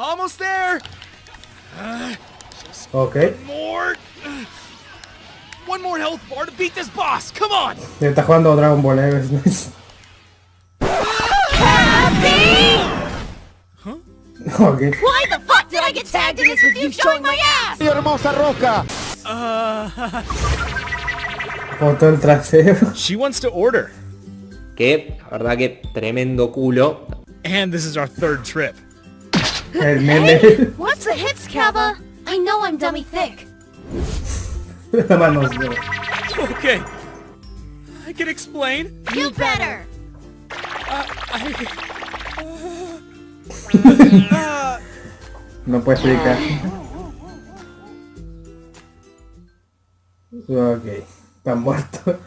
Almost there. Ok. One More. One more health bar to beat this boss. Come on. Está jugando Dragon Ball, eh. ok. Why the fuck did I get tagged in this with you showing my ass? hermosa roca! Foto el trasero. She wants to order. Que, la verdad que tremendo culo. And this is our third trip. El meme. What's the hits, Kaba? I know I'm dummy thick. La mano. Okay. I can explain. You better. Uh, uh, no puede explicar. Uh, ok. Está muerto.